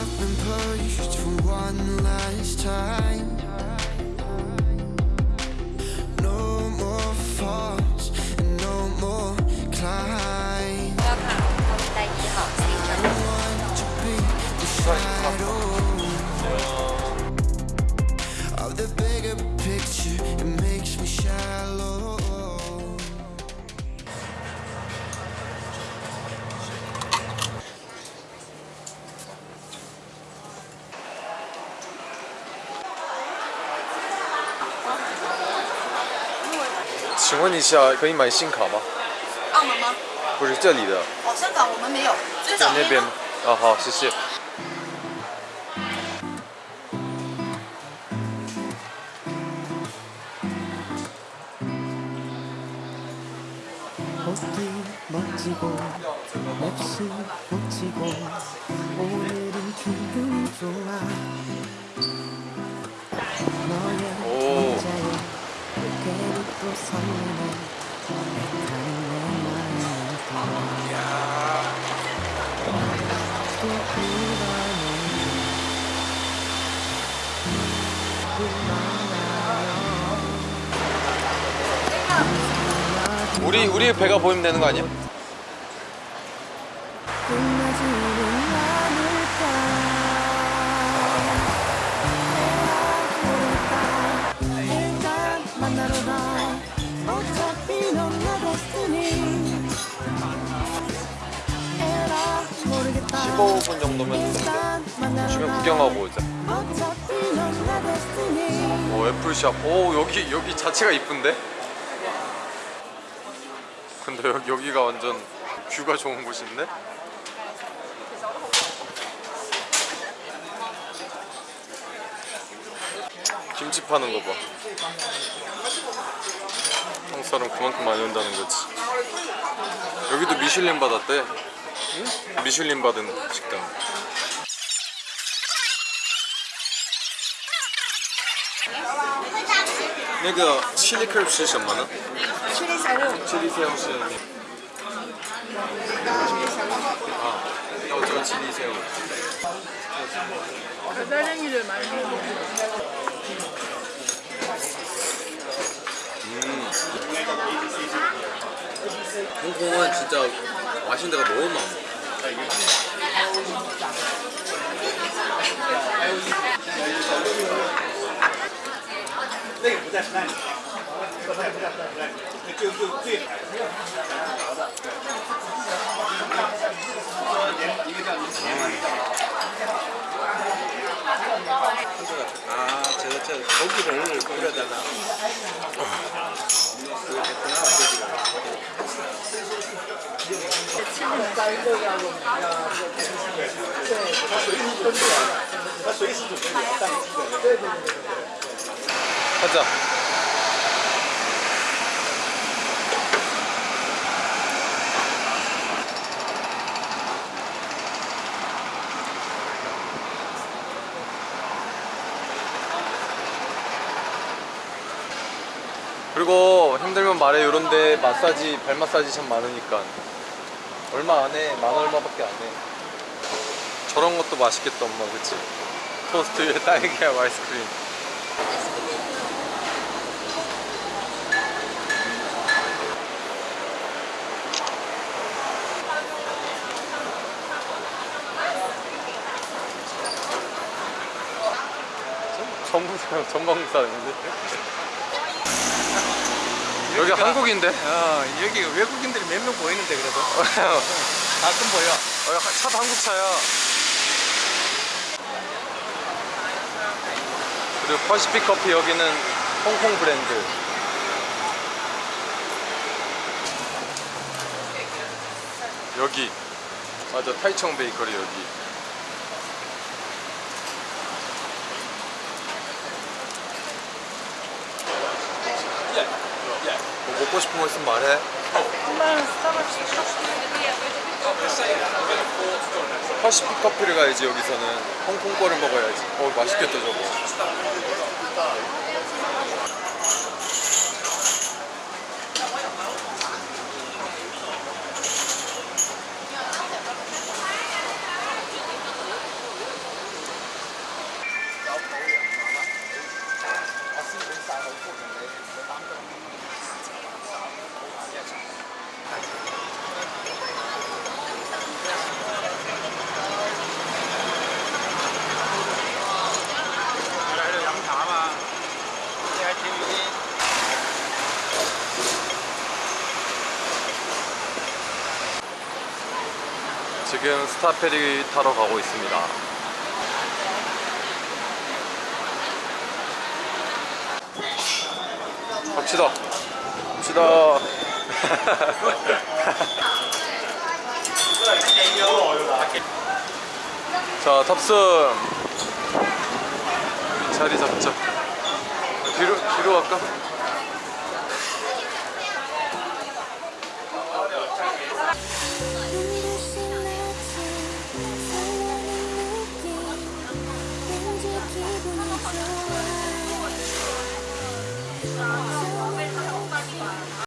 I've been pushed for one last time. 请问一下，可以买信卡吗？澳门吗？不是这里的。哦，香港我们没有，在那边？啊、哦，好，谢谢。我是，我啊。 우리 우리 배가 보이면 되는 거 아니야? 15분 정도면 주변 가 구경하고 오자. 오 애플샵. 오 여기 여기 자체가 이쁜데? 근데 여기 여기가 완전 뷰가 좋은 곳인데? 김치 파는 거 봐. 한국 사람 그만큼 많이 온다는 거지. 여기도 미슐린 받았대. 미슐린 받은 식당. 那个 chili curd 是什么呢？ 칠리 새우. チリ새우是啊，要这个 chili 새우。 배달행위를 많이 먹는 홍콩은 진짜 맛있는 데가 너무 많아. 아, 저, 저, 고기를 끓여다가 고기를. 가자. 그리고 힘들면 말해 요런데 마사지 발 마사지 참 많으니까 얼마 안 해. 만 얼마밖에 안 해. 저런 것도 맛있겠다 엄마. 그치? 토스트 위에 딸기하고 아이스크림. 전부 사람인데 여기 한국인데? 어, 여기 외국인들이 몇 명 보이는데, 그래도. 가끔 보여. 어, 야, 차도 한국 차야. 그리고 퍼시픽 커피 여기는 홍콩 브랜드. 여기 맞아 타이청 베이커리 여기. 뭐 먹고 싶은 거 있으면 말해. 퍼시픽 커피를 가야지 여기서는 홍콩 거를 먹어야지 어 맛있겠다 저거 지금 스타페리 타러 가고 있습니다. 갑시다. 갑시다. 자, 탑승. 자리 잡자. 뒤로, 뒤로 갈까?